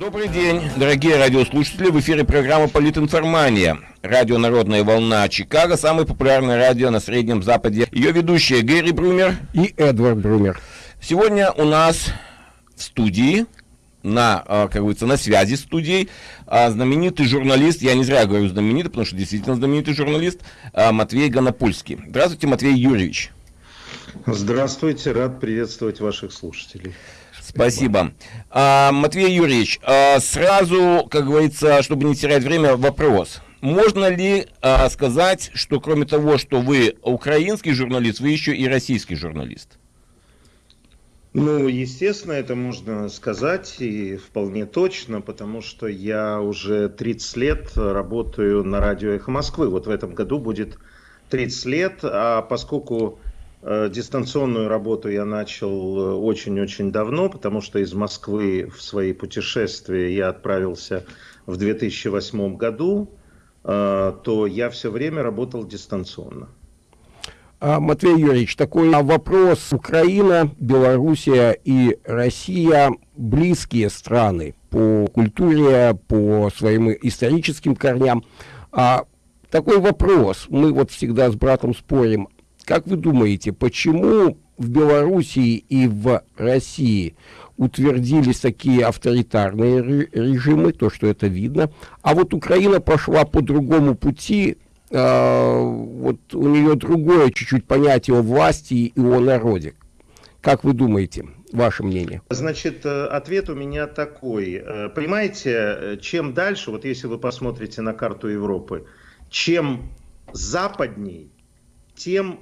Добрый день, дорогие радиослушатели. В эфире программа «Политинформания». Радио «Народная волна» Чикаго, самое популярное радио на Среднем Западе. Ее ведущие Гэри Брумер и Эдвард Брумер. Сегодня у нас в студии на, а, как говорится, на связи с студией а, знаменитый журналист, я не зря говорю знаменитый, потому что действительно знаменитый журналист, а, Матвей Гонопольский. Здравствуйте, Матвей Юрьевич. Здравствуйте, рад приветствовать ваших слушателей. Спасибо. А, Матвей Юрьевич, а, сразу, как говорится, чтобы не терять время, вопрос. Можно ли а, сказать, что кроме того, что вы украинский журналист, вы еще и российский журналист? Ну, естественно, это можно сказать и вполне точно, потому что я уже 30 лет работаю на радио «Эхо Москвы». Вот в этом году будет 30 лет, а поскольку дистанционную работу я начал э, очень-очень давно, потому что из Москвы в свои путешествия я отправился в 2008 году, э, то я все время работал дистанционно. А, Матвей Юрьевич, такой вопрос. Украина, Белоруссия и Россия близкие страны по культуре, по своим историческим корням. А такой вопрос. Мы вот всегда с братом спорим, как вы думаете, почему в Белоруссии и в России утвердились такие авторитарные режимы, то, что это видно, а вот Украина пошла по другому пути, э, вот у нее другое чуть-чуть понятие о власти и о народе. Как вы думаете, ваше мнение? Значит, э, ответ у меня такой. Э, понимаете, э, чем дальше, вот если вы посмотрите на карту Европы, чем западней, тем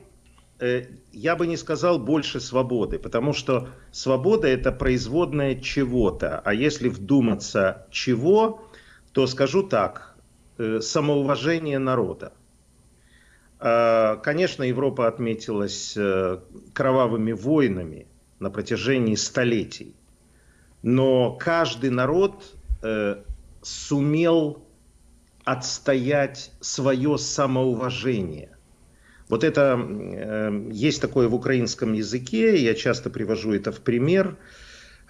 я бы не сказал больше свободы, потому что свобода это производная чего-то. А если вдуматься чего, то скажу так, э, самоуважение народа. А, конечно, Европа отметилась э, кровавыми войнами на протяжении столетий, но каждый народ сумел отстоять свое самоуважение вот это э, есть такое в украинском языке, я часто привожу это в пример.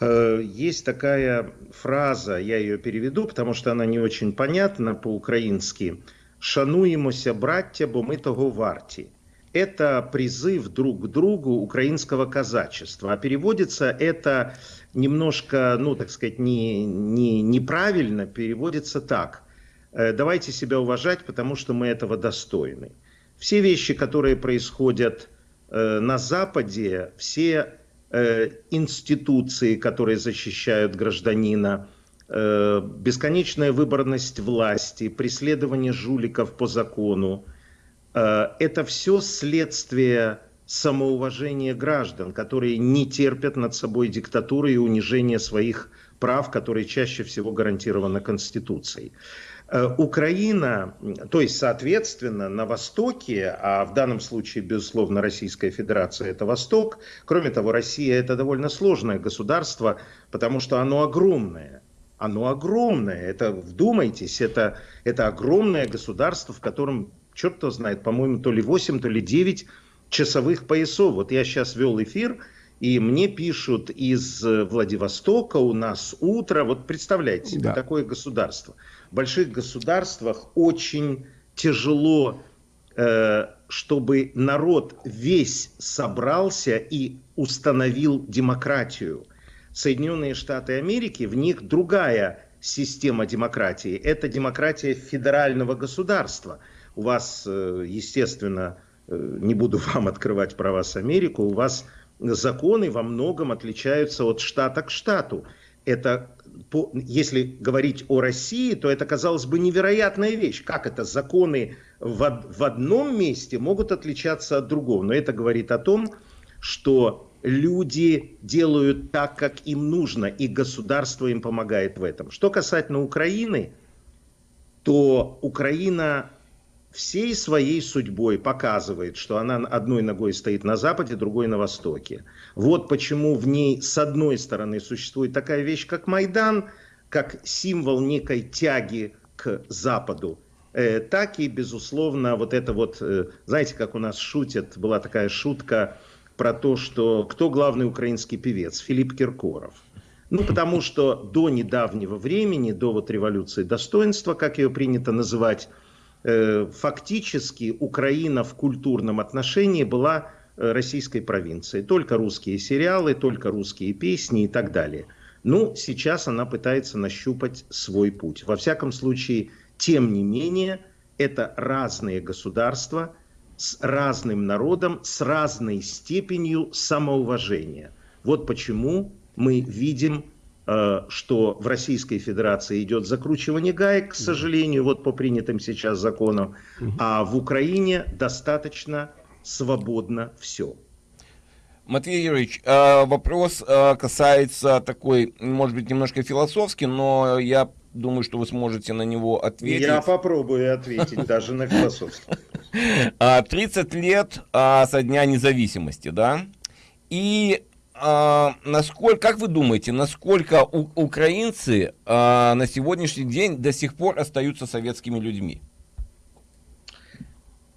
Э, есть такая фраза, я ее переведу, потому что она не очень понятна по-украински. «Шануемося, браття, бо мы того варти». Это призыв друг к другу украинского казачества. А переводится это немножко, ну, так сказать, не, не, неправильно, переводится так. «Э, Давайте себя уважать, потому что мы этого достойны. Все вещи, которые происходят э, на Западе, все э, институции, которые защищают гражданина, э, бесконечная выборность власти, преследование жуликов по закону, э, это все следствие самоуважения граждан, которые не терпят над собой диктатуры и унижения своих прав, которые чаще всего гарантированы Конституцией. Э, Украина, то есть, соответственно, на Востоке, а в данном случае, безусловно, Российская Федерация – это Восток. Кроме того, Россия – это довольно сложное государство, потому что оно огромное. Оно огромное. Это, вдумайтесь, это, это огромное государство, в котором, черт кто знает, по-моему, то ли 8, то ли 9 часовых поясов. Вот я сейчас вел эфир, и мне пишут из Владивостока, у нас утро. Вот представляете себе, да. такое государство – больших государствах очень тяжело, э, чтобы народ весь собрался и установил демократию. Соединенные Штаты Америки, в них другая система демократии. Это демократия федерального государства. У вас, э, естественно, э, не буду вам открывать про вас Америку, у вас законы во многом отличаются от штата к штату. Это по, если говорить о России, то это, казалось бы, невероятная вещь. Как это законы в, в одном месте могут отличаться от другого? Но это говорит о том, что люди делают так, как им нужно, и государство им помогает в этом. Что касательно Украины, то Украина всей своей судьбой показывает, что она одной ногой стоит на Западе, другой на Востоке. Вот почему в ней с одной стороны существует такая вещь, как Майдан, как символ некой тяги к Западу, э, так и, безусловно, вот это вот, э, знаете, как у нас шутят, была такая шутка про то, что кто главный украинский певец? Филипп Киркоров. Ну, потому что до недавнего времени, до вот революции достоинства, как ее принято называть, фактически Украина в культурном отношении была э, российской провинцией. Только русские сериалы, только русские песни и так далее. Ну, сейчас она пытается нащупать свой путь. Во всяком случае, тем не менее, это разные государства с разным народом, с разной степенью самоуважения. Вот почему мы видим, э, что в Российской Федерации идет закручивание гаек, к сожалению, вот по принятым сейчас законам, а в Украине достаточно свободно все. Матвей Юрьевич, э, вопрос э, касается такой, может быть, немножко философский, но я думаю, что вы сможете на него ответить. Я попробую ответить даже на философский. 30 лет со дня независимости, да? И а, насколько, как вы думаете, насколько у, украинцы а, на сегодняшний день до сих пор остаются советскими людьми?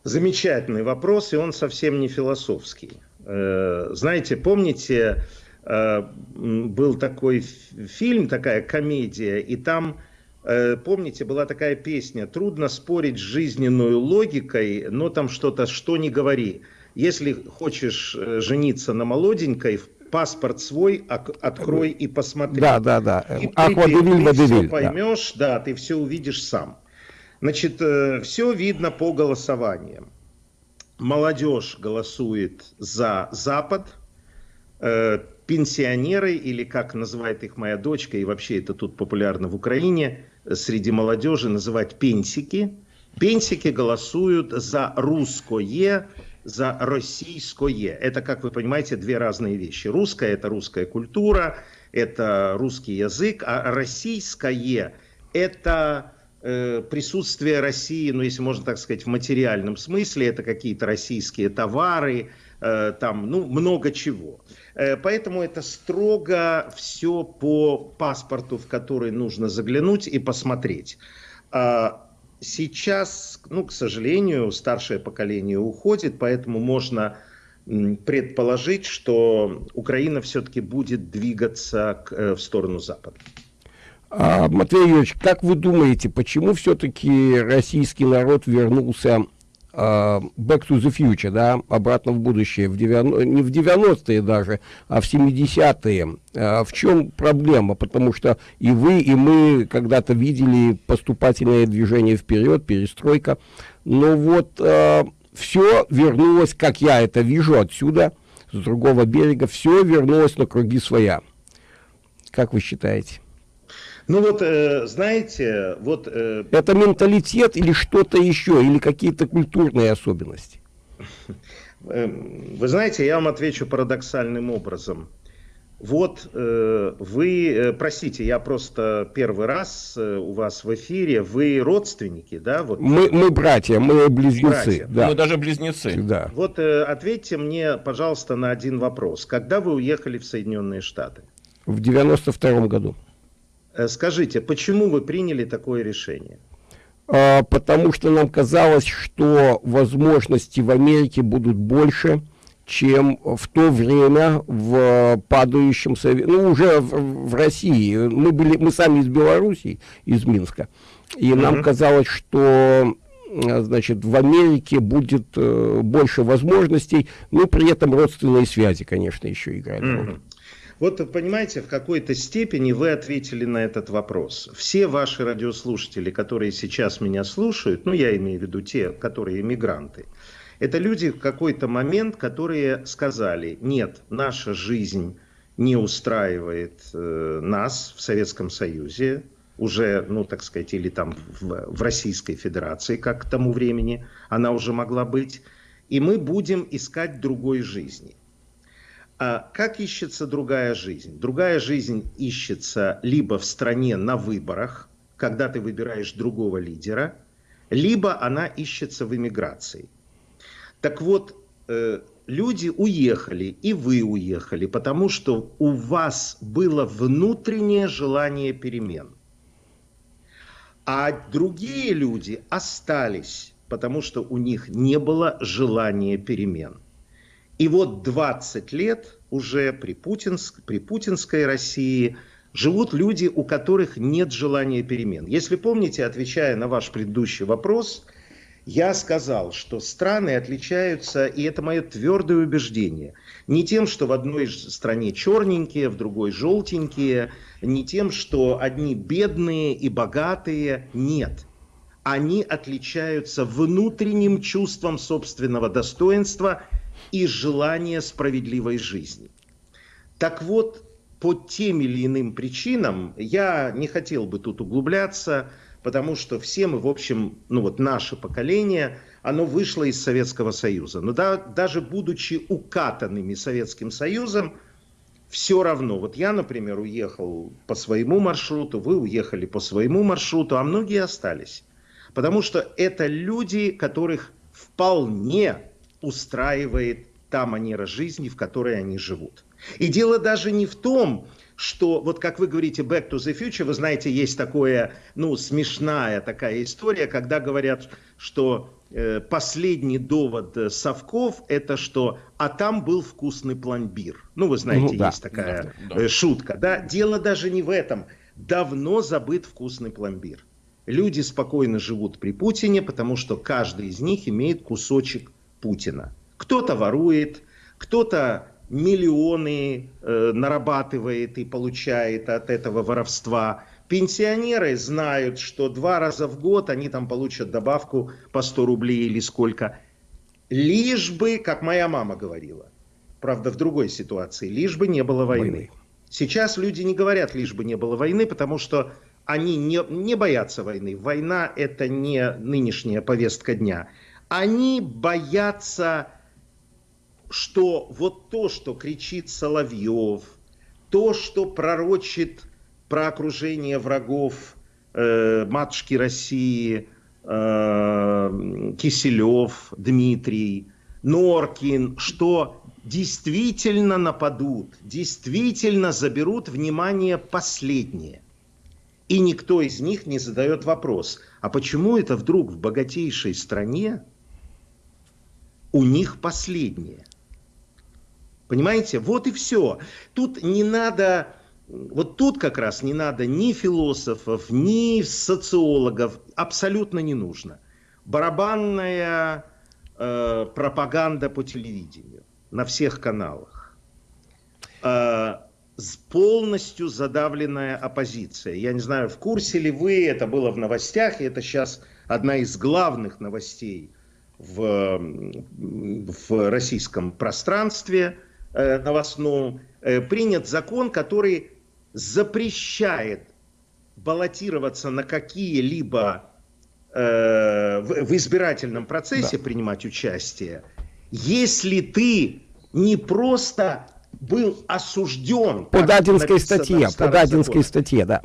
Замечательный вопрос, и он совсем не философский. Э, знаете, помните, э, был такой фильм, такая комедия, и там, э, помните, была такая песня «Трудно спорить с жизненной логикой, но там что-то, что не говори». Если хочешь жениться на молоденькой, паспорт свой открой и посмотри. Да, да, да. И Аква ты, ты все поймешь, да. да, ты все увидишь сам. Значит, э, все видно по голосованиям. Молодежь голосует за Запад, э, пенсионеры, или как называет их моя дочка, и вообще это тут популярно в Украине, среди молодежи называть пенсики. Пенсики голосуют за русское, за российское. Это, как вы понимаете, две разные вещи. Русская – это русская культура, это русский язык, а российское – это э, присутствие России, ну, если можно так сказать, в материальном смысле, это какие-то российские товары, э, там, ну, много чего. Э, поэтому это строго все по паспорту, в который нужно заглянуть и посмотреть. Сейчас, ну, к сожалению, старшее поколение уходит, поэтому можно предположить, что Украина все-таки будет двигаться к, э, в сторону Запада. А, Матвей Юрьевич, как вы думаете, почему все-таки российский народ вернулся Back to the Future, да, обратно в будущее, в 90, не в 90-е даже, а в 70-е. Uh, а, в чем проблема? Потому что и вы, и мы когда-то видели поступательное движение вперед, перестройка. Но вот uh, все вернулось, как я это вижу отсюда, с другого берега, все вернулось на круги своя. Как вы считаете? Ну вот, э, знаете, вот... Э... Это менталитет или что-то еще, или какие-то культурные особенности? Эм, вы знаете, я вам отвечу парадоксальным образом. Вот э, вы, э, простите, я просто первый раз э, у вас в эфире, вы родственники, да? Вот. Мы, мы братья, мы близнецы. Братья. Да. Мы даже близнецы. Да. Вот э, ответьте мне, пожалуйста, на один вопрос. Когда вы уехали в Соединенные Штаты? В 92 году. Э, скажите, почему вы приняли такое решение? А, потому что нам казалось, что возможности в Америке будут больше, чем в то время в падающем Совете, ну уже в, в России. Мы были, мы сами из Белоруссии, из Минска, и нам казалось, что значит, в Америке будет э, больше возможностей, но при этом родственные связи, конечно, еще играют роль. Вот понимаете, в какой-то степени вы ответили на этот вопрос. Все ваши радиослушатели, которые сейчас меня слушают, ну я имею в виду те, которые иммигранты, это люди в какой-то момент, которые сказали, нет, наша жизнь не устраивает э, нас в Советском Союзе, уже, ну, так сказать, или там в, в Российской Федерации, как к тому времени она уже могла быть, и мы будем искать другой жизни. А как ищется другая жизнь? Другая жизнь ищется либо в стране на выборах, когда ты выбираешь другого лидера, либо она ищется в эмиграции. Так вот, э, люди уехали, и вы уехали, потому что у вас было внутреннее желание перемен. А другие люди остались, потому что у них не было желания перемен. И вот 20 лет уже при, путинск, при путинской России живут люди, у которых нет желания перемен. Если помните, отвечая на ваш предыдущий вопрос, я сказал, что страны отличаются, и это мое твердое убеждение, не тем, что в одной стране черненькие, в другой желтенькие, не тем, что одни бедные и богатые, нет. Они отличаются внутренним чувством собственного достоинства и желания справедливой жизни. Так вот, по тем или иным причинам, я не хотел бы тут углубляться, потому что все мы, в общем, ну вот наше поколение, оно вышло из Советского Союза. Но да, даже будучи укатанными Советским Союзом, все равно. Вот я, например, уехал по своему маршруту, вы уехали по своему маршруту, а многие остались. Потому что это люди, которых вполне устраивает та манера жизни, в которой они живут. И дело даже не в том, что, вот как вы говорите, Back to the Future, вы знаете, есть такое, ну, смешная такая история, когда говорят, что э, последний довод совков это что, а там был вкусный пломбир. Ну, вы знаете, ну, да, есть такая да, да. Э, шутка, да? Дело даже не в этом. Давно забыт вкусный пломбир. Люди спокойно живут при Путине, потому что каждый из них имеет кусочек Путина. Кто-то ворует, кто-то миллионы э, нарабатывает и получает от этого воровства. Пенсионеры знают, что два раза в год они там получат добавку по 100 рублей или сколько. Лишь бы, как моя мама говорила, правда в другой ситуации, лишь бы не было войны. войны. Сейчас люди не говорят, лишь бы не было войны, потому что они не, не боятся войны. Война это не нынешняя повестка дня. Они боятся что вот то, что кричит Соловьев, то, что пророчит про окружение врагов э, матушки России, э, Киселев, Дмитрий, Норкин, что действительно нападут, действительно заберут внимание последнее. И никто из них не задает вопрос, а почему это вдруг в богатейшей стране у них последнее? Понимаете? Вот и все. Тут не надо, вот тут как раз не надо ни философов, ни социологов, абсолютно не нужно. Барабанная э, пропаганда по телевидению на всех каналах. Э, полностью задавленная оппозиция. Я не знаю, в курсе ли вы, это было в новостях, и это сейчас одна из главных новостей в, в российском пространстве – Э, новостном э, принят закон, который запрещает баллотироваться на какие-либо э, в, избирательном процессе да. принимать участие, если ты не просто был осужден по Дадинской статье, по Дадинской статье, да.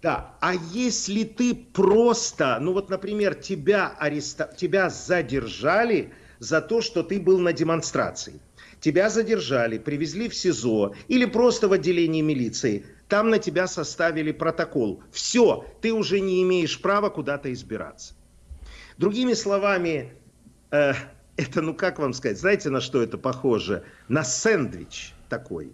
Да, а если ты просто, ну вот, например, тебя, ареста... тебя задержали за то, что ты был на демонстрации, тебя задержали, привезли в СИЗО или просто в отделении милиции, там на тебя составили протокол. Все, ты уже не имеешь права куда-то избираться. Другими словами, э, это, ну как вам сказать, знаете, на что это похоже? На сэндвич такой.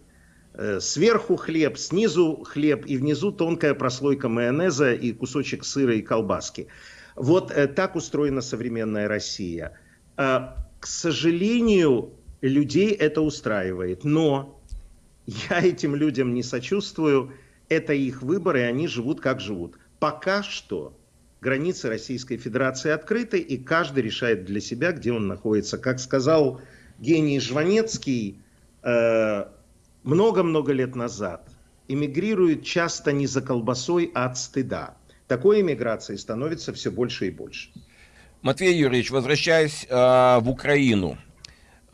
Э, сверху хлеб, снизу хлеб и внизу тонкая прослойка майонеза и кусочек сыра и колбаски. Вот э, так устроена современная Россия. Э, к сожалению, людей это устраивает. Но я этим людям не сочувствую. Это их выбор, и они живут как живут. Пока что границы Российской Федерации открыты, и каждый решает для себя, где он находится. Как сказал гений Жванецкий много-много лет назад, эмигрируют часто не за колбасой, а от стыда. Такой эмиграции становится все больше и больше. Матвей Юрьевич, возвращаясь э, в Украину,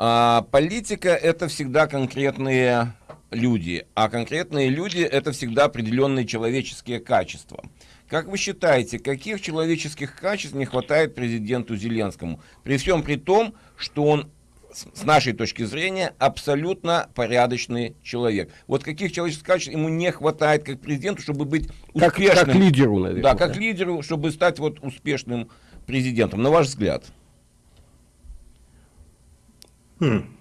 а, политика это всегда конкретные люди, а конкретные люди это всегда определенные человеческие качества. Как вы считаете, каких человеческих качеств не хватает президенту Зеленскому? При всем при том, что он с нашей точки зрения, абсолютно порядочный человек. Вот каких человеческих качеств ему не хватает как президенту, чтобы быть успешным? Как, как лидеру, наверное. Да, как лидеру, чтобы стать вот успешным президентом, на ваш взгляд? Хм.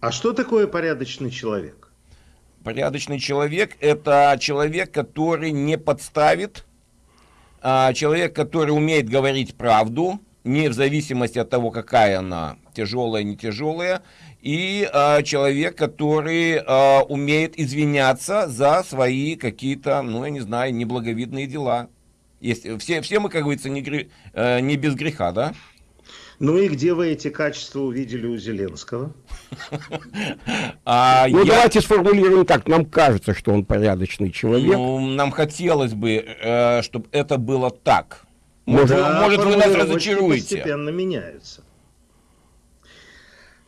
А что такое порядочный человек? Порядочный человек – это человек, который не подставит, а человек, который умеет говорить правду, не в зависимости от того, какая она, тяжелая, не тяжелая, и а, человек, который а, умеет извиняться за свои какие-то, ну, я не знаю, неблаговидные дела. Есть, все, все мы, как говорится, не, гре, э, не без греха, да? Ну и где вы эти качества увидели у Зеленского? А ну я... давайте сформулируем так. Нам кажется, что он порядочный человек. Ну, нам хотелось бы, э, чтобы это было так. Может, да, может вы нас разочаруете. Постепенно меняются.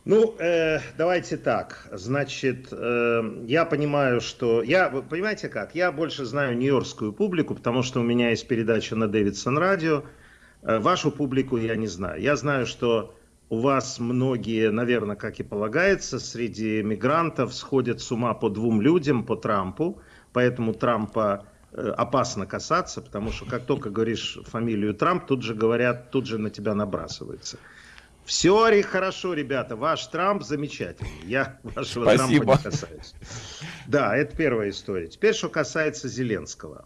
Ну, э, давайте так. Значит, э, я понимаю, что... Я, вы понимаете как? Я больше знаю нью-йоркскую публику, потому что у меня есть передача на Дэвидсон радио. Э, вашу публику я не знаю. Я знаю, что у вас многие, наверное, как и полагается, среди мигрантов сходят с ума по двум людям, по Трампу. Поэтому Трампа опасно касаться, потому что как только говоришь фамилию Трамп, тут же говорят, тут же на тебя набрасывается. Все хорошо, ребята. Ваш Трамп замечательный. Я вашего Спасибо. Трампа не касаюсь. Да, это первая история. Теперь, что касается Зеленского.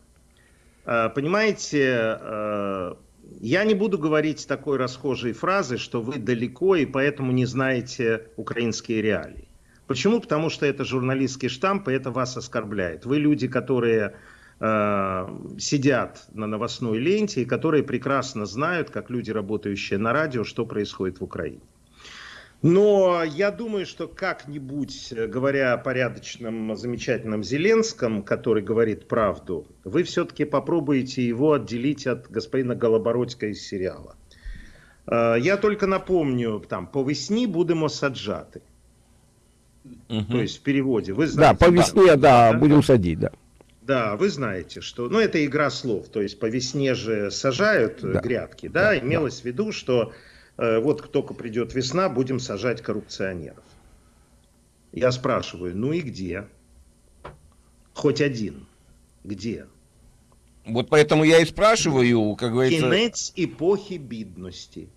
Э, понимаете, э, я не буду говорить такой расхожей фразы, что вы далеко и поэтому не знаете украинские реалии. Почему? Потому что это журналистский штамп, и это вас оскорбляет. Вы люди, которые Э, сидят на новостной ленте и которые прекрасно знают, как люди, работающие на радио, что происходит в Украине. Но я думаю, что как-нибудь, э, говоря о порядочном, замечательном Зеленском, который говорит правду, вы все-таки попробуете его отделить от господина Голобородька из сериала. Э, я только напомню, там, по весне будем саджаты. Угу. То есть в переводе. Вы знаете, да, по весне, да, да, будем садить, да. Да, вы знаете, что, ну, это игра слов, то есть по весне же сажают э, да. грядки, да, да имелось да. в виду, что э, вот только придет весна, будем сажать коррупционеров. Я спрашиваю, ну и где? Хоть один. Где? Вот поэтому я и спрашиваю, как говорится... Кінець эпохи бедности.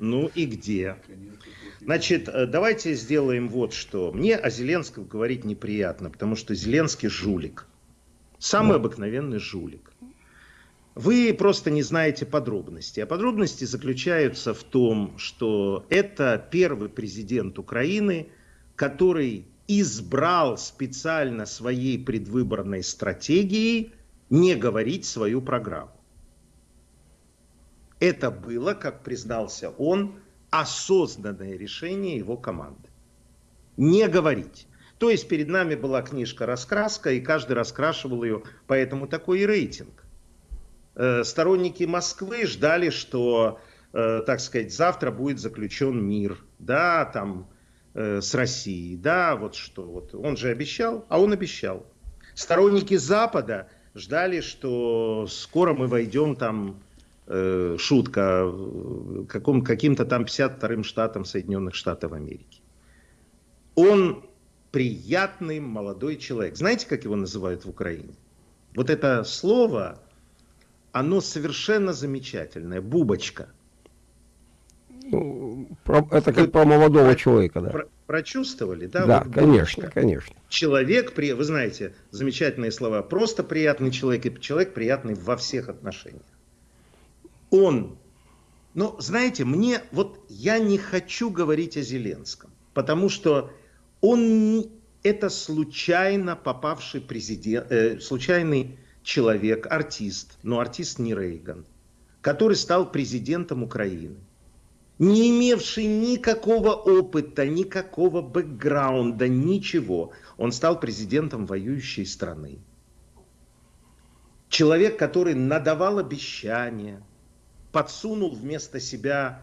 Ну и где? Значит, э, давайте сделаем вот что. Мне о Зеленском говорить неприятно, потому что Зеленский жулик. Самый обыкновенный жулик. Вы просто не знаете подробностей. А подробности заключаются в том, что это первый президент Украины, который избрал специально своей предвыборной стратегией не говорить свою программу. Это было, как признался он, осознанное решение его команды. Не говорить. То есть перед нами была книжка «Раскраска», и каждый раскрашивал ее, поэтому такой и рейтинг. Э, сторонники Москвы ждали, что, э, так сказать, завтра будет заключен мир, да, там, э, с Россией, да, вот что, вот он же обещал, а он обещал. Сторонники Запада ждали, что скоро мы войдем там э, шутка каком, каким-то там 52-м штатом Соединенных Штатов Америки. Он приятный молодой человек. Знаете, как его называют в Украине? Вот это слово, оно совершенно замечательное. Бубочка. Ну, это как вы про молодого про, человека, да. Про, прочувствовали, да? Да, вот конечно, бубочка. конечно. Человек, вы знаете, замечательные слова, просто приятный человек и человек приятный во всех отношениях он, но знаете, мне вот я не хочу говорить о Зеленском, потому что он это случайно попавший президент, э, случайный человек, артист, но артист не Рейган, который стал президентом Украины, не имевший никакого опыта, никакого бэкграунда, ничего. Он стал президентом воюющей страны. Человек, который надавал обещания, подсунул вместо себя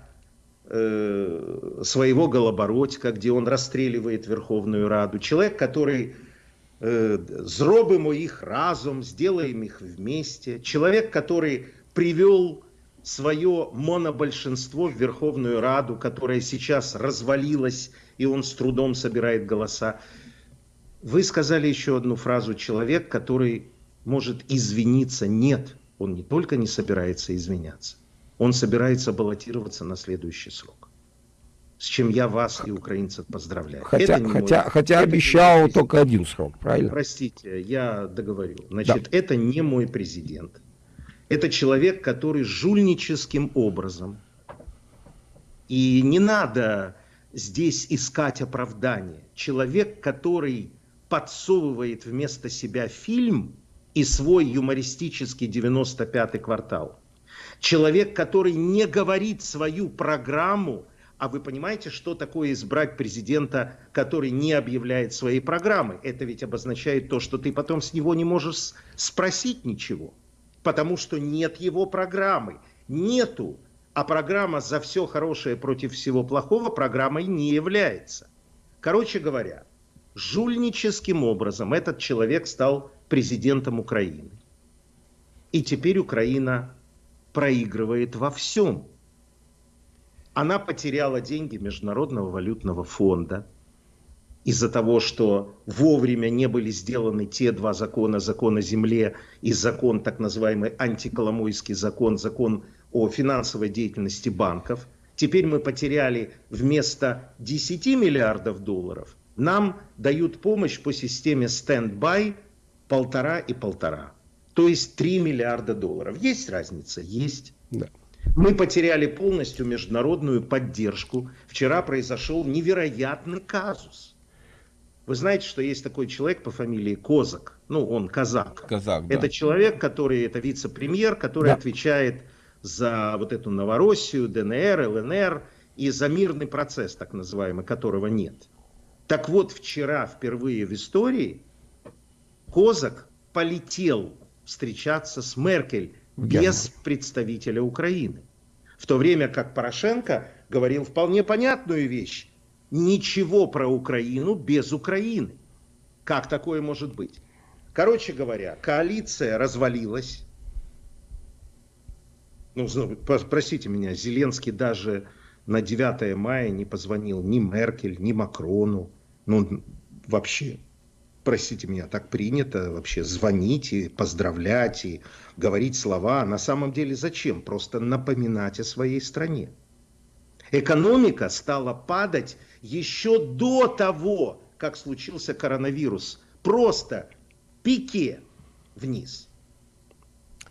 э, своего Голобородька, где он расстреливает Верховную Раду. Человек, который э, «зробимо их разум, сделаем их вместе». Человек, который привел свое монобольшинство в Верховную Раду, которая сейчас развалилась, и он с трудом собирает голоса. Вы сказали еще одну фразу «человек, который может извиниться». Нет, он не только не собирается извиняться, он собирается баллотироваться на следующий срок. с чем я вас и украинцев поздравляю. Хотя, хотя, мой, хотя обещал только один срок, правильно? Простите, я договорю. Значит, да. это не мой президент. Это человек, который жульническим образом, и не надо здесь искать оправдание. Человек, который подсовывает вместо себя фильм и свой юмористический 95-й квартал. Человек, который не говорит свою программу, а вы понимаете, что такое избрать президента, который не объявляет своей программы? Это ведь обозначает то, что ты потом с него не можешь спросить ничего, потому что нет его программы. Нету. А программа «За все хорошее против всего плохого» программой не является. Короче говоря, жульническим образом этот человек стал президентом Украины. И теперь Украина проигрывает во всем. Она потеряла деньги Международного валютного фонда из-за того, что вовремя не были сделаны те два закона, закон о земле и закон, так называемый антиколомойский закон, закон о финансовой деятельности банков. Теперь мы потеряли вместо 10 миллиардов долларов, нам дают помощь по системе стендбай полтора и полтора. То есть 3 миллиарда долларов. Есть разница? Есть. Да. Мы потеряли полностью международную поддержку. Вчера произошел невероятный казус. Вы знаете, что есть такой человек по фамилии Козак. Ну, он казак. Казак, да. Это человек, который, это вице-премьер, который да. отвечает за вот эту Новороссию, ДНР, ЛНР и за мирный процесс, так называемый, которого нет. Так вот, вчера впервые в истории Козак полетел встречаться с Меркель без представителя Украины. В то время как Порошенко говорил вполне понятную вещь. Ничего про Украину без Украины. Как такое может быть? Короче говоря, коалиция развалилась. Ну, простите меня, Зеленский даже на 9 мая не позвонил ни Меркель, ни Макрону. Ну, вообще простите меня, так принято вообще звонить и поздравлять и говорить слова. На самом деле зачем? Просто напоминать о своей стране. Экономика стала падать еще до того, как случился коронавирус. Просто пике вниз.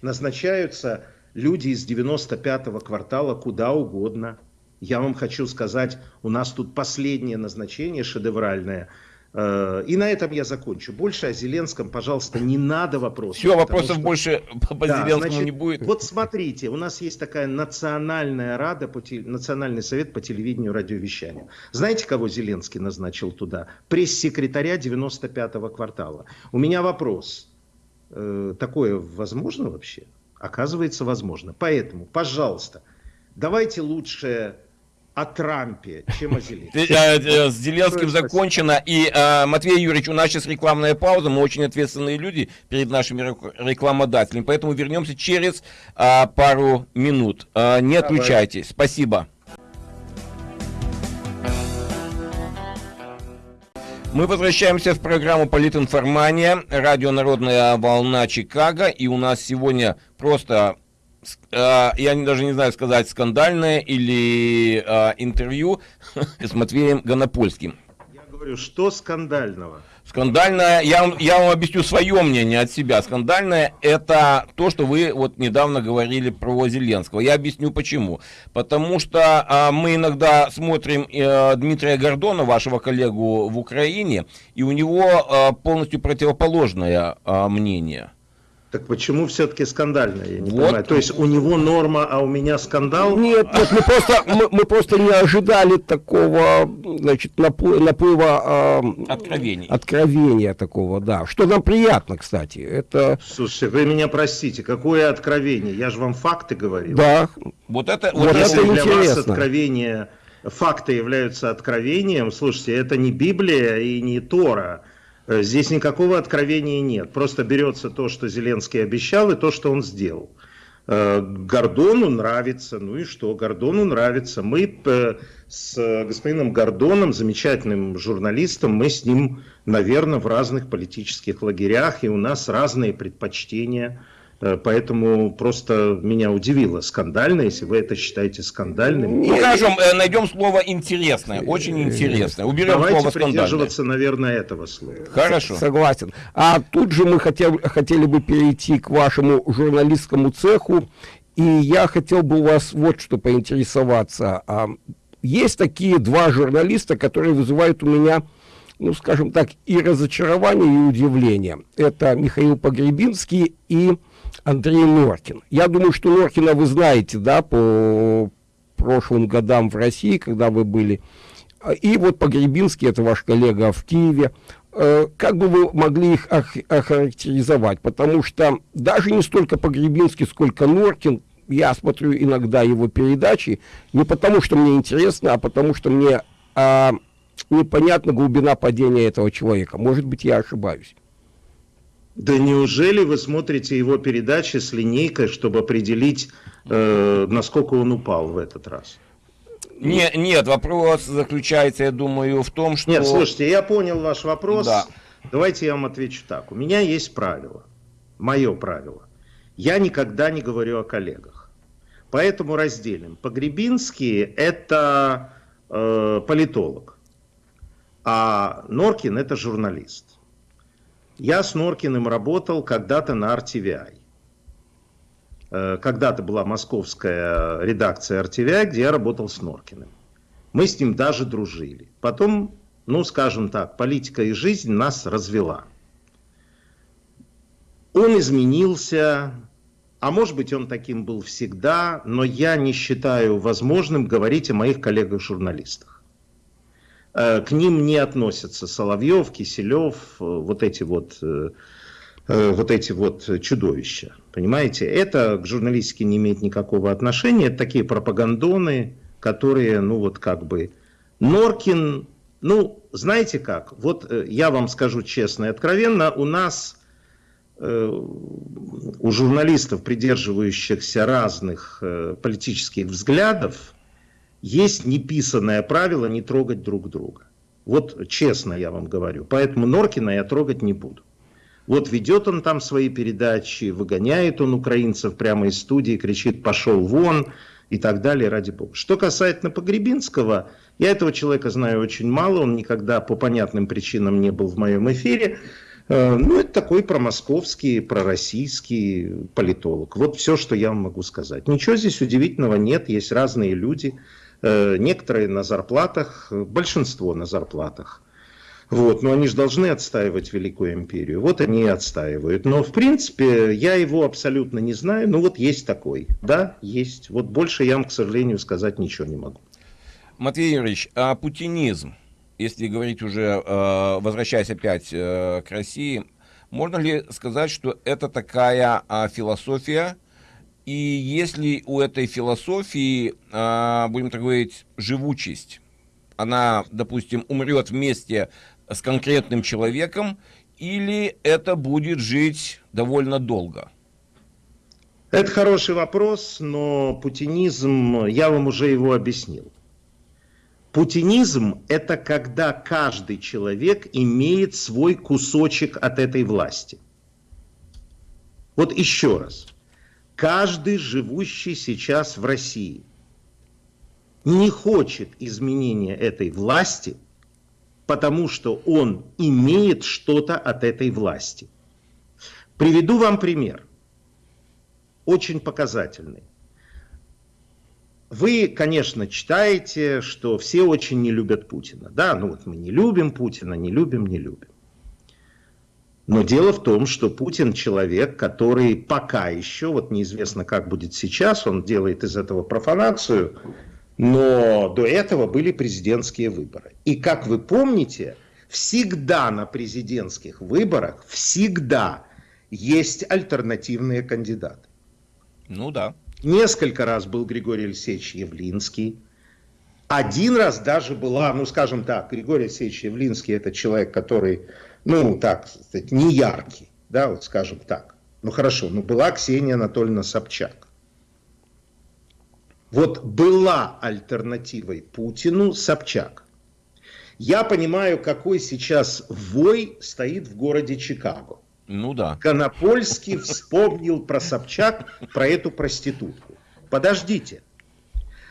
Назначаются люди из 95-го квартала куда угодно. Я вам хочу сказать, у нас тут последнее назначение шедевральное – и на этом я закончу. Больше о Зеленском, пожалуйста, не надо вопросов. Все, вопросов что... больше по да, Зеленскому значит, не будет. Вот смотрите, у нас есть такая национальная рада, по теле... национальный совет по телевидению и радиовещанию. Знаете, кого Зеленский назначил туда? Пресс-секретаря 95-го квартала. У меня вопрос. Э, такое возможно вообще? Оказывается, возможно. Поэтому, пожалуйста, давайте лучше о Трампе, чем о Зеленском. Э, э, с Зеленским закончено. И, э, Матвей Юрьевич, у нас сейчас рекламная пауза. Мы очень ответственные люди перед нашими рекламодателями. Поэтому вернемся через пару минут. Не отключайтесь. Спасибо. Мы возвращаемся в программу «Политинформания», радио «Народная волна Чикаго», и у нас сегодня просто э, я даже не знаю сказать, скандальное или э, интервью с Матвеем Гонопольским. Я говорю, что скандального? Скандальное, я, вам, я вам объясню свое мнение от себя. Скандальное это то, что вы вот недавно говорили про Зеленского. Я объясню почему. Потому что а, мы иногда смотрим а, Дмитрия Гордона, вашего коллегу в Украине, и у него а, полностью противоположное а, мнение. Так почему все-таки скандальная, я не вот. понимаю. То есть у него норма, а у меня скандал? Нет, нет, мы просто, мы, мы просто не ожидали такого, значит, наплыва э, откровений. откровения такого, да. Что нам приятно, кстати. Это... Слушайте, вы меня простите, какое откровение? Я же вам факты говорил. Да. Вот это, вот вот Если это для интересно. вас откровение, факты являются откровением, слушайте, это не Библия и не Тора. Э, здесь никакого откровения нет. Просто берется то, что Зеленский обещал, и то, что он сделал. Э, Гордону нравится, ну и что, Гордону нравится. Мы э, с господином Гордоном, замечательным журналистом, мы с ним, наверное, в разных политических лагерях, и у нас разные предпочтения. Э, поэтому просто меня удивило скандально, если вы это считаете скандальным. Ну, хорошо, э, найдем слово интересное, очень интересное. Уберем Давайте слово придерживаться, наверное, этого слова. Хорошо. Согласен. А тут же мы хотел, хотели бы перейти к вашему журналистскому цеху. И я хотел бы у вас вот что поинтересоваться. А, есть такие два журналиста, которые вызывают у меня ну, скажем так, и разочарование, и удивление. Это Михаил Погребинский и Андрей Норкин. Я думаю, что Норкина вы знаете, да, по прошлым годам в России, когда вы были. И вот Погребинский, это ваш коллега в Киеве. Э, как бы вы могли их охарактеризовать? Потому что даже не столько Погребинский, сколько Норкин, я смотрю иногда его передачи, не потому что мне интересно, а потому что мне а, непонятна глубина падения этого человека. Может быть, я ошибаюсь. Да неужели вы смотрите его передачи с линейкой, чтобы определить, э, насколько он упал в этот раз? Не, нет, вопрос заключается, я думаю, в том, что... Нет, слушайте, я понял ваш вопрос. Да. Давайте я вам отвечу так. У меня есть правило, мое правило. Я никогда не говорю о коллегах. Поэтому разделим. Погребинский – это э, политолог, а Норкин – это журналист. Я с Норкиным работал когда-то на RTVI. Э, когда-то была московская редакция RTVI, где я работал с Норкиным. Мы с ним даже дружили. Потом, ну скажем так, политика и жизнь нас развела. Он изменился, а может быть он таким был всегда, но я не считаю возможным говорить о моих коллегах-журналистах. Э, к ним не относятся Соловьев, Киселев, э, вот эти вот, э, вот эти вот чудовища. Понимаете, это к журналистике не имеет никакого отношения. Это такие пропагандоны, которые, ну вот как бы... Норкин, ну, знаете как, вот я вам скажу честно и откровенно, у нас у журналистов, придерживающихся разных политических взглядов, есть неписанное правило не трогать друг друга. Вот честно я вам говорю. Поэтому Норкина я трогать не буду. Вот ведет он там свои передачи, выгоняет он украинцев прямо из студии, кричит «пошел вон» и так далее, ради бога. Что касательно Погребинского, я этого человека знаю очень мало, он никогда по понятным причинам не был в моем эфире. Э, ну, это такой промосковский, пророссийский политолог. Вот все, что я вам могу сказать. Ничего здесь удивительного нет, есть разные люди. Э, некоторые на зарплатах, большинство на зарплатах. Вот, но они же должны отстаивать Великую Империю. Вот они и отстаивают. Но, в принципе, я его абсолютно не знаю. Ну, вот есть такой. Да, есть. Вот больше я вам, к сожалению, сказать ничего не могу. Матвей Юрьевич, а путинизм, если говорить уже, э, возвращаясь опять э, к России, можно ли сказать, что это такая а, философия, и если у этой философии, а, будем так говорить, живучесть, она, допустим, умрет вместе с конкретным человеком, или это будет жить довольно долго? Это хороший вопрос, но путинизм, я вам уже его объяснил. Путинизм – это когда каждый человек имеет свой кусочек от этой власти. Вот еще раз каждый живущий сейчас в России не хочет изменения этой власти, потому что он имеет что-то от этой власти. Приведу вам пример, очень показательный. Вы, конечно, читаете, что все очень не любят Путина. Да, ну вот мы не любим Путина, не любим, не любим. Но дело в том, что Путин человек, который пока еще, вот неизвестно как будет сейчас, он делает из этого профанацию, но до этого были президентские выборы. И как вы помните, всегда на президентских выборах, всегда есть альтернативные кандидаты. Ну да. Несколько раз был Григорий Алексеевич Явлинский. Один раз даже была, ну скажем так, Григорий Алексеевич Явлинский это человек, который ну, так сказать, не яркий, да, вот скажем так. Ну, хорошо, ну, была Ксения Анатольевна Собчак. Вот была альтернативой Путину Собчак. Я понимаю, какой сейчас вой стоит в городе Чикаго. Ну да. Конопольский вспомнил про Собчак, про эту проститутку. Подождите.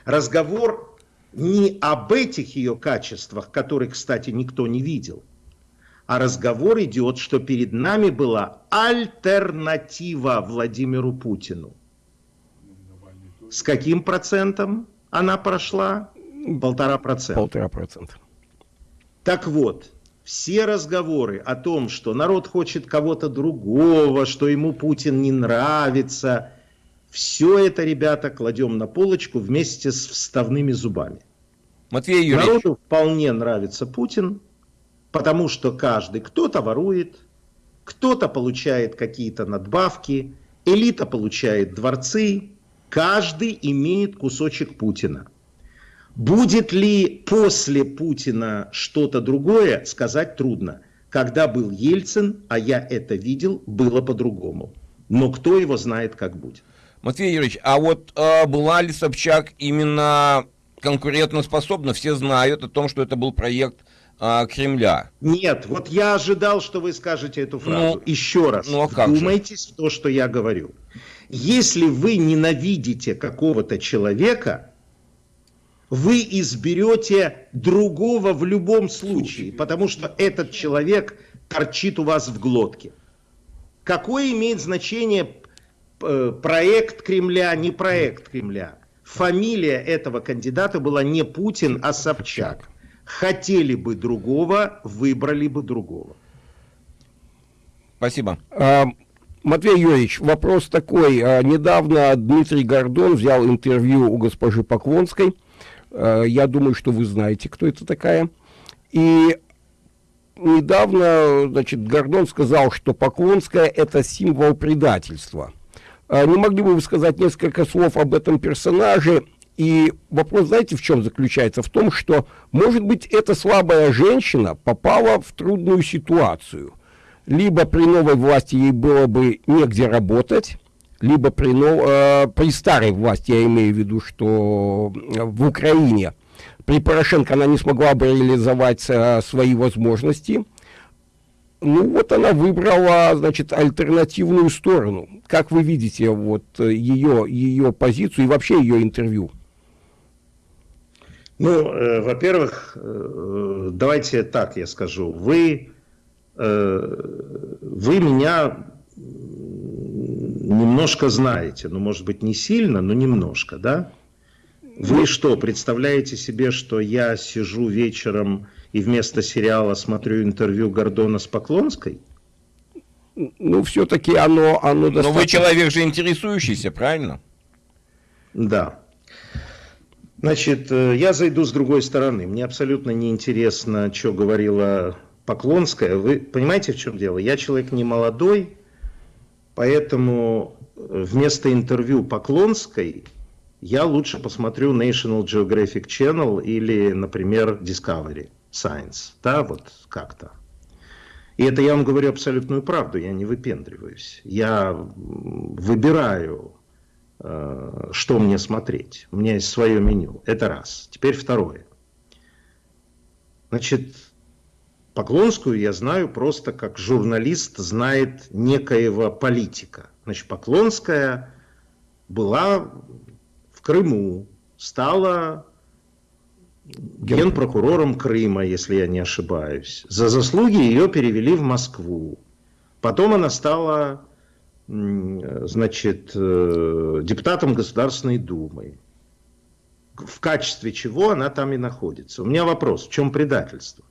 Разговор не об этих ее качествах, которые, кстати, никто не видел, а разговор идет, что перед нами была альтернатива Владимиру Путину. С каким процентом она прошла? Полтора процента. Полтора процента. Так вот, все разговоры о том, что народ хочет кого-то другого, что ему Путин не нравится, все это, ребята, кладем на полочку вместе с вставными зубами. Матвей Юрьевич. Народу вполне нравится Путин, потому что каждый, кто-то ворует, кто-то получает какие-то надбавки, элита получает дворцы, каждый имеет кусочек Путина. Будет ли после Путина что-то другое, сказать трудно. Когда был Ельцин, а я это видел, было по-другому. Но кто его знает, как будет. Матвей Юрьевич, а вот э, была ли Собчак именно конкурентоспособна? Все знают о том, что это был проект э, Кремля. Нет, вот я ожидал, что вы скажете эту фразу. Ну, Еще раз, ну, а вдумайтесь в то, что я говорю. Если вы ненавидите какого-то человека, вы изберете другого в любом случае, потому что этот человек торчит у вас в глотке. Какое имеет значение э, проект Кремля, не проект Кремля? Фамилия этого кандидата была не Путин, а Собчак. Хотели бы другого, выбрали бы другого. Спасибо. А, Матвей Юрьевич, вопрос такой. А, недавно Дмитрий Гордон взял интервью у госпожи Поклонской Э, я думаю, что вы знаете, кто это такая. И недавно, значит, Гордон сказал, что Поклонская – это символ предательства. Не могли бы вы сказать несколько слов об этом персонаже? И вопрос, знаете, в чем заключается? В том, что, может быть, эта слабая женщина попала в трудную ситуацию. Либо при новой власти ей было бы негде работать, либо при, э, при старой власти, я имею в виду, что э, в Украине, при Порошенко она не смогла бы реализовать э, свои возможности. Ну вот она выбрала, значит, альтернативную сторону. Как вы видите вот ее, ее позицию и вообще ее интервью? Ну, э, во-первых, э, давайте так я скажу. Вы, э, вы меня немножко знаете, ну, может быть, не сильно, но немножко, да? Вы что, представляете себе, что я сижу вечером и вместо сериала смотрю интервью Гордона с Поклонской? Ну, все-таки оно, оно достаточно... Но вы человек же интересующийся, правильно? Да. Значит, э, я зайду с другой стороны. Мне абсолютно не интересно, что говорила Поклонская. Вы понимаете, в чем дело? Я человек не молодой, Поэтому э, вместо интервью Поклонской я лучше посмотрю National Geographic Channel или, например, Discovery Science. Да, вот как-то. И это я вам говорю абсолютную правду, я не выпендриваюсь. Я выбираю, что мне смотреть. У меня есть свое меню. Это раз. Теперь второе. Значит, Поклонскую я знаю просто как журналист знает некоего политика. Значит, Поклонская была в Крыму, стала генпрокурором Крыма, если я не ошибаюсь. За заслуги ее перевели в Москву. Потом она стала значит, э, депутатом Государственной Думы. В качестве чего она там и находится. У меня вопрос, в чем предательство?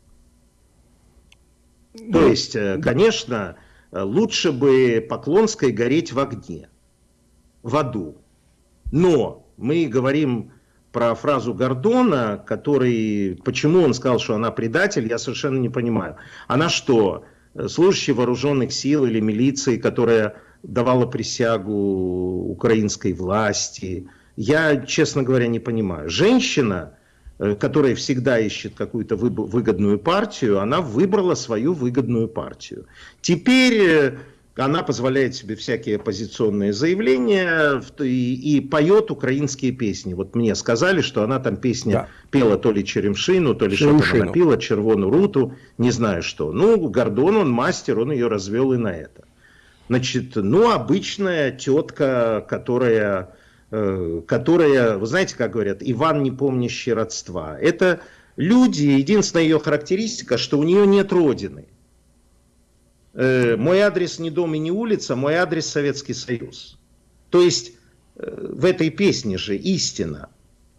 То есть, э, конечно, лучше бы Поклонской гореть в огне, в аду. Но мы говорим про фразу Гордона, который, почему он сказал, что она предатель, я совершенно не понимаю. Она что, служащий вооруженных сил или милиции, которая давала присягу украинской власти? Я, честно говоря, не понимаю. Женщина, Э, которая всегда ищет какую-то выгодную партию, она выбрала свою выгодную партию. Теперь э, она позволяет себе всякие оппозиционные заявления и, и поет украинские песни. Вот мне сказали, что она там песня да. пела то ли Черемшину, то ли что-то она пела, Червону Руту, не знаю что. Ну, Гордон, он мастер, он ее развел и на это. Значит, ну, обычная тетка, которая, э, которая, вы знаете, как говорят, Иван, не помнящий родства. Это люди, единственная ее характеристика, что у нее нет родины. Э, мой адрес не дом и не улица, мой адрес Советский Союз. То есть э, в этой песне же истина.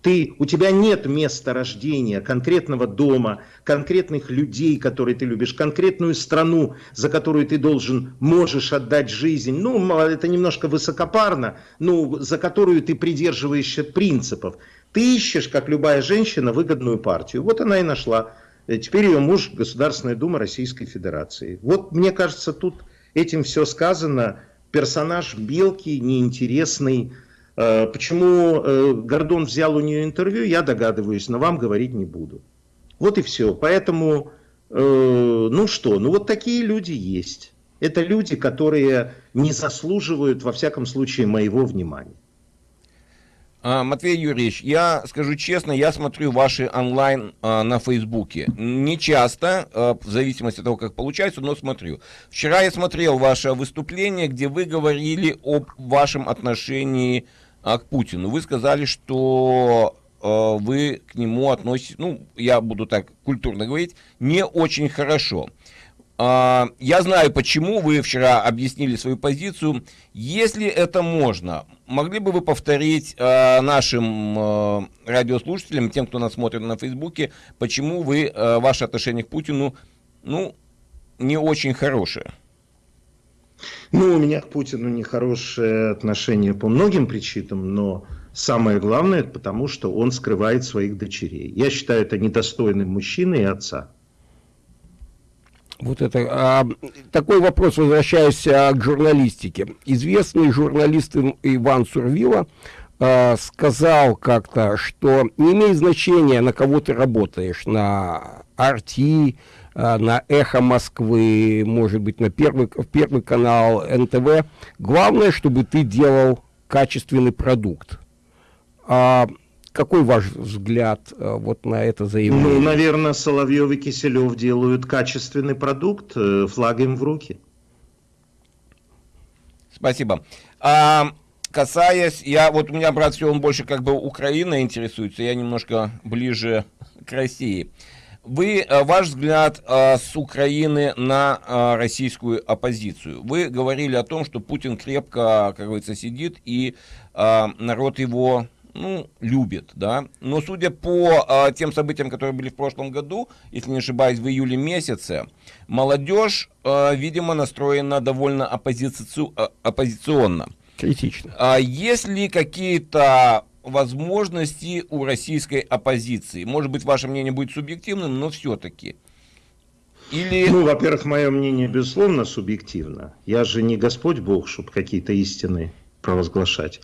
Ты, у тебя нет места рождения, конкретного дома, конкретных людей, которые ты любишь, конкретную страну, за которую ты должен, можешь отдать жизнь. Ну, это немножко высокопарно, но за которую ты придерживаешься принципов. Ты ищешь, как любая женщина, выгодную партию. Вот она и нашла. Э, теперь ее муж Государственная Дума Российской Федерации. Вот мне кажется, тут этим все сказано. Персонаж мелкий, неинтересный, почему э, Гордон взял у нее интервью, я догадываюсь, но вам говорить не буду. Вот и все. Поэтому, э, ну что, ну вот такие люди есть. Это люди, которые не заслуживают, во всяком случае, моего внимания. А, Матвей Юрьевич, я скажу честно, я смотрю ваши онлайн а, на Фейсбуке. Не часто, а, в зависимости от того, как получается, но смотрю. Вчера я смотрел ваше выступление, где вы говорили об вашем отношении а, к Путину. Вы сказали, что э, вы к нему относитесь, ну, я буду так культурно говорить, не очень хорошо. Э, я знаю, почему вы вчера объяснили свою позицию. Если это можно, могли бы вы повторить э, нашим э, радиослушателям, тем, кто нас смотрит на Фейсбуке, почему вы, э, ваше отношение к Путину, ну, не очень хорошее? Ну, у меня к Путину нехорошее отношение по многим причинам, но самое главное, потому что он скрывает своих дочерей. Я считаю это недостойным мужчины и отца. Вот это а, такой вопрос, возвращаясь а, к журналистике. Известный журналист Иван Сурвила а, сказал как-то, что не имеет значения, на кого ты работаешь, на Арти, а, на «Эхо Москвы», может быть, на первый, первый канал НТВ. Главное, чтобы ты делал качественный продукт. А какой ваш взгляд а, вот на это заявление? Ну, наверное, Соловьев и Киселев делают качественный продукт, э, флаг им в руки. Спасибо. А, касаясь, я вот у меня брат все, он больше как бы Украина интересуется, я немножко ближе к России. Вы, э, ваш взгляд э, с Украины на э, российскую оппозицию. Вы говорили о том, что Путин крепко, как говорится, сидит, и народ его ну, любит, да. Но судя по тем событиям, которые были в прошлом году, если не ошибаюсь, в июле месяце, молодежь, видимо, настроена довольно оппозици... оппозиционно. Критично. А есть ли какие-то возможности у российской оппозиции. Может быть, ваше мнение будет субъективным, но все-таки. Или... Ну, во-первых, мое мнение, безусловно, субъективно. Я же не Господь Бог, чтобы какие-то истины провозглашать.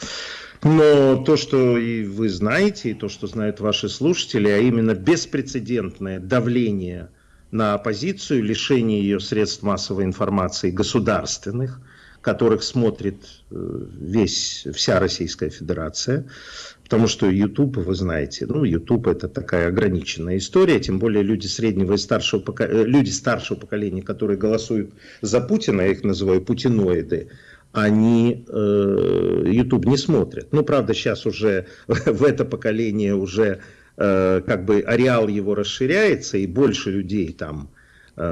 Но то, что и вы знаете, и то, что знают ваши слушатели, а именно беспрецедентное давление на оппозицию, лишение ее средств массовой информации государственных, которых смотрит э, весь, вся Российская Федерация, потому что YouTube, вы знаете, ну, YouTube это такая ограниченная история, тем более люди среднего и старшего, э, люди старшего поколения, которые голосуют за Путина, я их называю путиноиды, они э, YouTube не смотрят. Ну, правда, сейчас уже в это поколение уже э, как бы ареал его расширяется, и больше людей там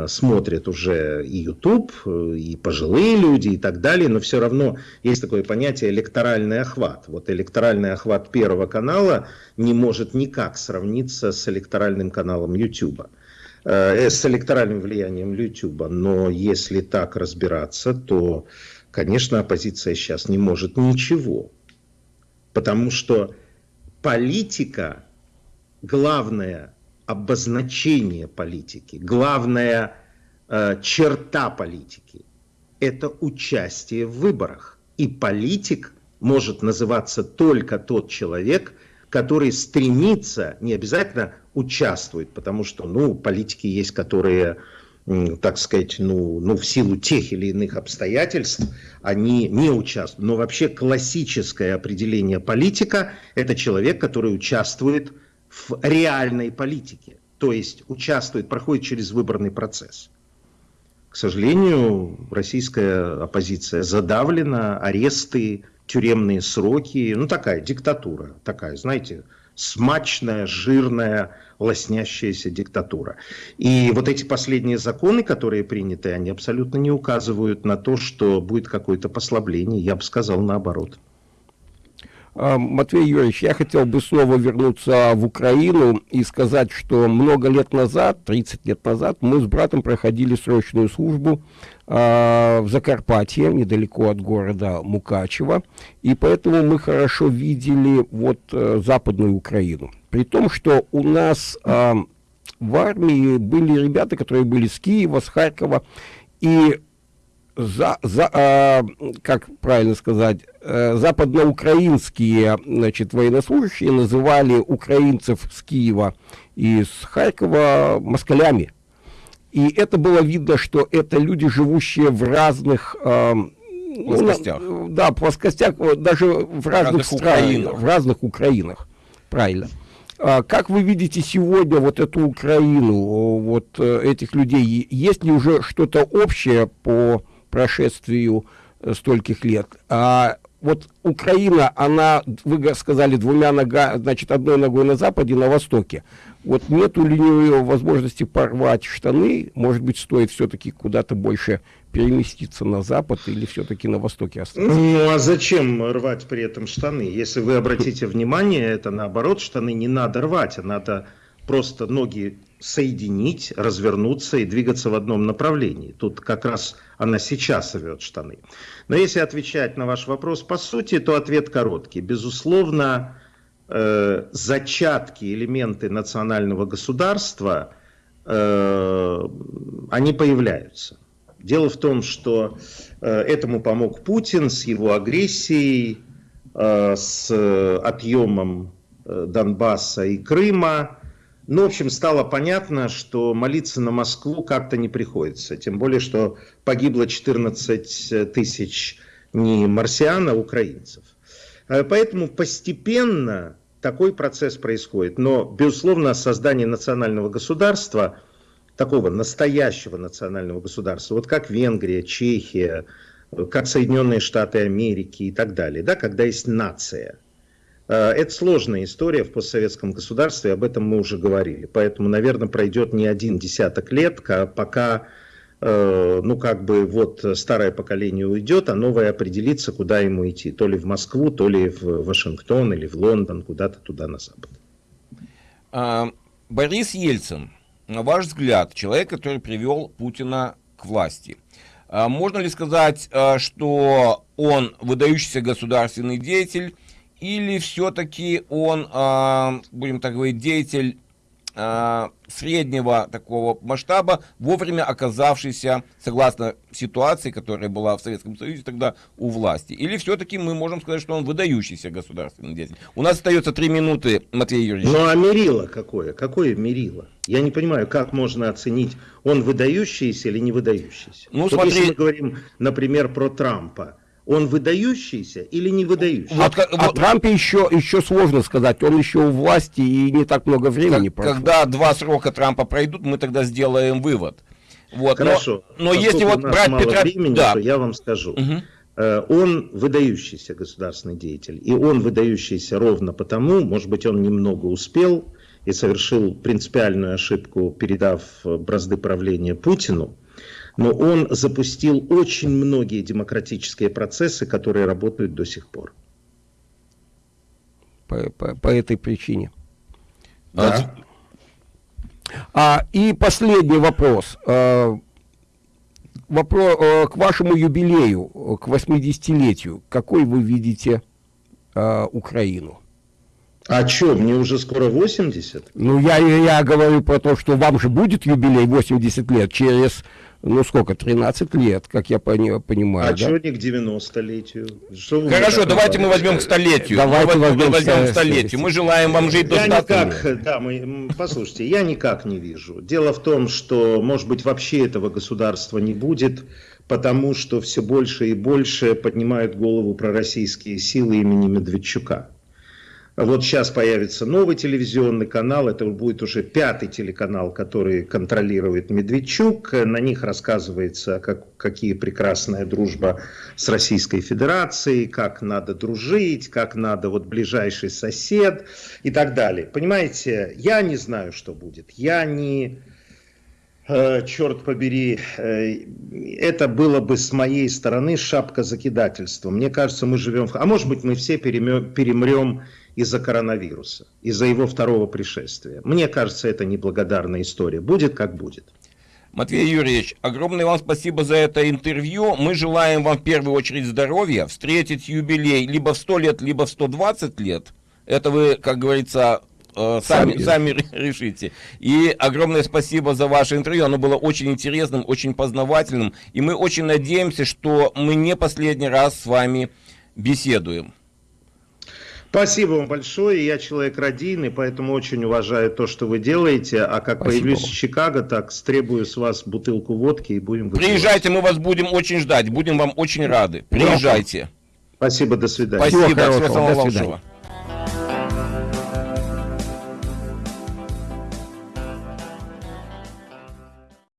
смотрят уже и YouTube, э, и пожилые люди и так далее, но все равно есть такое понятие электоральный охват. Вот электоральный охват Первого канала не может никак сравниться с электоральным каналом YouTube, э, с электоральным влиянием YouTube. Но если так разбираться, то, конечно, оппозиция сейчас не может ничего. Потому что политика, главное – обозначение политики, главная э, черта политики – это участие в выборах. И политик может называться только тот человек, который стремится, не обязательно участвует, потому что, ну, политики есть, которые, так сказать, ну, ну, в силу тех или иных обстоятельств, они не участвуют. Но вообще классическое определение политика – это человек, который участвует в в реальной политике, то есть участвует, проходит через выборный процесс. К сожалению, российская оппозиция задавлена, аресты, тюремные сроки, ну такая диктатура, такая, знаете, смачная, жирная, лоснящаяся диктатура. И вот эти последние законы, которые приняты, они абсолютно не указывают на то, что будет какое-то послабление. Я бы сказал наоборот. А, Матвей Юрьевич, я хотел бы снова вернуться в Украину и сказать, что много лет назад, 30 лет назад, мы с братом проходили срочную службу э, в Закарпатье, недалеко от города Мукачево, и поэтому мы хорошо видели вот э, западную Украину. При том, что у нас э, в армии были ребята, которые были с Киева, с Харькова, и за, за, э, как правильно сказать, западноукраинские значит, военнослужащие называли украинцев с Киева и с Харькова москалями. И это было видно, что это люди, живущие в разных... Э, плоскостях. Ну, да, плоскостях, даже в разных, разных странах, Украинах. в разных Украинах, правильно. А как вы видите сегодня вот эту Украину, вот э, этих людей? Есть ли уже что-то общее по прошествию э, стольких лет. А вот Украина, она, вы сказали, двумя ногами, значит, одной ногой на западе, на востоке. Вот нету ли у нее возможности порвать штаны? Может быть, стоит все-таки куда-то больше переместиться на запад или все-таки на востоке остаться? Ну, а зачем рвать при этом штаны? Если вы обратите внимание, это наоборот, штаны не надо рвать, а надо просто ноги соединить, развернуться и двигаться в одном направлении. Тут как раз она сейчас рвет штаны. Но если отвечать на ваш вопрос по сути, то ответ короткий. Безусловно, э, зачатки, элементы национального государства, э, они появляются. Дело в том, что э, этому помог Путин с его агрессией, э, с отъемом э, Донбасса и Крыма, ну, в общем, стало понятно, что молиться на Москву как-то не приходится. Тем более, что погибло 14 тысяч не марсиан, а украинцев. Э, поэтому постепенно такой процесс происходит. Но, безусловно, создание национального государства, такого настоящего национального государства, вот как Венгрия, Чехия, как Соединенные Штаты Америки и так далее, да, когда есть нация – это сложная история в постсоветском государстве, об этом мы уже говорили. Поэтому, наверное, пройдет не один десяток лет, пока э, ну, как бы вот старое поколение уйдет, а новое определится, куда ему идти. То ли в Москву, то ли в Вашингтон или в Лондон, куда-то туда на запад. А, Борис Ельцин, на ваш взгляд, человек, который привел Путина к власти. А, можно ли сказать, э, что он выдающийся государственный деятель, или все-таки он, э, будем так говорить, деятель э, среднего такого масштаба, вовремя оказавшийся, согласно ситуации, которая была в Советском Союзе тогда у власти. Или все-таки мы можем сказать, что он выдающийся государственный деятель. У нас остается три минуты, Матвей Юрьевич. Ну а мерило какое? Какое мерило? Я не понимаю, как можно оценить, он выдающийся или не выдающийся. Ну, вот смотри... Если мы говорим, например, про Трампа, он выдающийся или не выдающийся? Вот, о вот, Трампе еще, еще сложно сказать, он еще у власти и не так много времени как, прошло. Когда два срока Трампа пройдут, мы тогда сделаем вывод. Вот, Хорошо. Но, но если вот брать мало Петра... Времени, да. то я вам скажу. Угу. Он выдающийся государственный деятель. И он выдающийся ровно потому, может быть, он немного успел и совершил принципиальную ошибку, передав бразды правления Путину но он запустил очень многие демократические процессы, которые работают до сих пор. По, по, по этой причине. Да. А, и последний вопрос. А, вопрос а, к вашему юбилею, к 80-летию. Какой вы видите а, Украину? А что, мне уже скоро 80? Ну, я, я говорю про то, что вам же будет юбилей 80 лет через ну сколько, 13 лет, как я пони, понимаю. А да? что не к 90-летию? Хорошо, давайте мы возьмем к столетию. Давайте мы возьмем, возьмем к столетию. Мы желаем вам жить я до никак, да, мы, послушайте, я никак не вижу. Дело в том, что, может быть, вообще этого государства не будет, потому что все больше и больше поднимают голову пророссийские силы имени Медведчука. Вот сейчас появится новый телевизионный канал, это будет уже пятый телеканал, который контролирует Медведчук. На них рассказывается, как, какие прекрасная дружба с Российской Федерацией, как надо дружить, как надо вот ближайший сосед и так далее. Понимаете, я не знаю, что будет. Я не Э, черт побери, э, это было бы с моей стороны шапка закидательства. Мне кажется, мы живем... А может быть, мы все перемрем из-за коронавируса, из-за его второго пришествия. Мне кажется, это неблагодарная история. Будет как будет. Матвей Юрьевич, огромное вам спасибо за это интервью. Мы желаем вам в первую очередь здоровья, встретить юбилей либо в 100 лет, либо в 120 лет. Это вы, как говорится, Э, сами, сами решите. И огромное спасибо за ваше интервью. Оно было очень интересным, очень познавательным. И мы очень надеемся, что мы не последний раз с вами беседуем. Спасибо вам большое. Я человек родийный, поэтому очень уважаю то, что вы делаете. А как Спасибо. появлюсь в Чикаго, так стребую с вас бутылку водки и будем выпивать. Приезжайте, мы вас будем очень ждать. Будем вам очень рады. Приезжайте. Спасибо, до свидания. Спасибо, всего, самого лучшего.